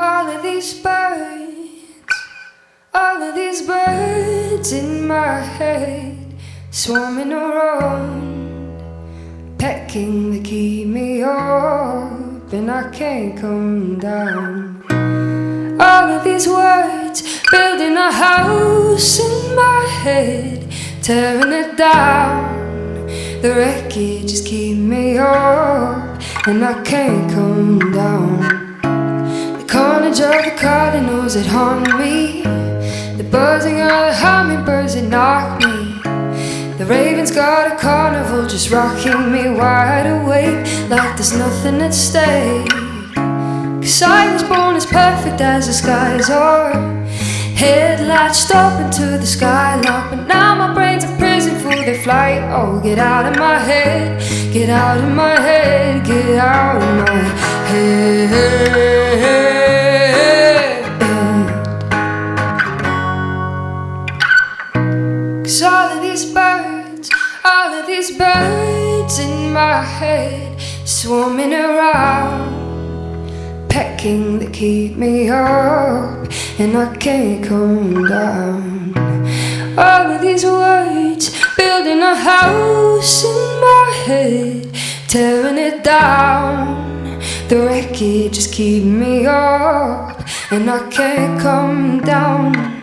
All of these birds, all of these birds in my head, swarming around, pecking to keep me up, and I can't come down. All of these words, building a house in my head, tearing it down. The wreckage is keeping me up, and I can't come down of the cardinals that haunt me. The buzzing of the hummingbirds that knock me. The raven's got a carnival just rocking me wide awake Like there's nothing at stake. Cause I was born as perfect as the skies are. Headlights stop into the skylock But now my brain's a prison for the flight. Oh, get out of my head Get out of my head Get out of my head these birds, all of these birds in my head Swarming around, pecking to keep me up And I can't come down. All of these words, building a house in my head Tearing it down. The wreckage is keeping me up And I can't come down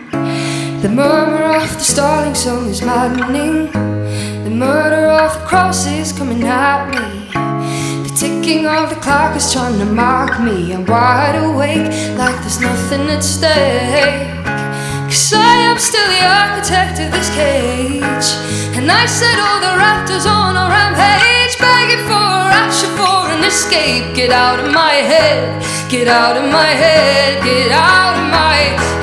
the murmur of the starling song is maddening. The murder of the cross is coming at me. The ticking of the clock is trying to mark me. I'm wide awake like there's nothing at stake. Cause I am still the architect of this cage. And I set all the raptors on a rampage Begging for action, for an escape. Get out of my head, get out of my head, get out of my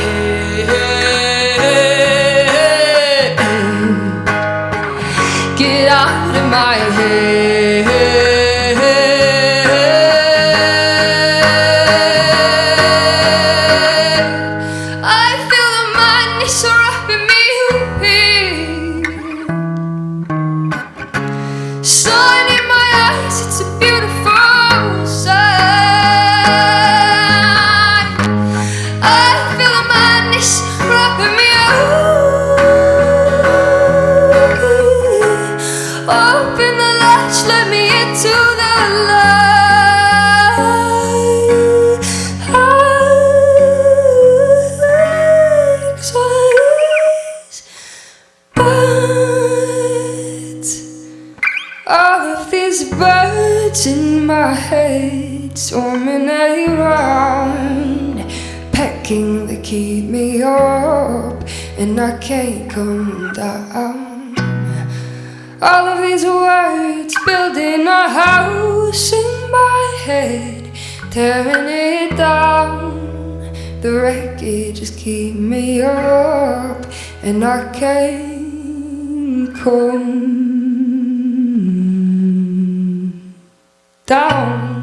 out of my head these birds in my head swarming around, pecking to keep me up, and I can't come down. All of these words building a house in my head, tearing it down. The wreckage just keep me up, and I can't come down